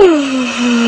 嗯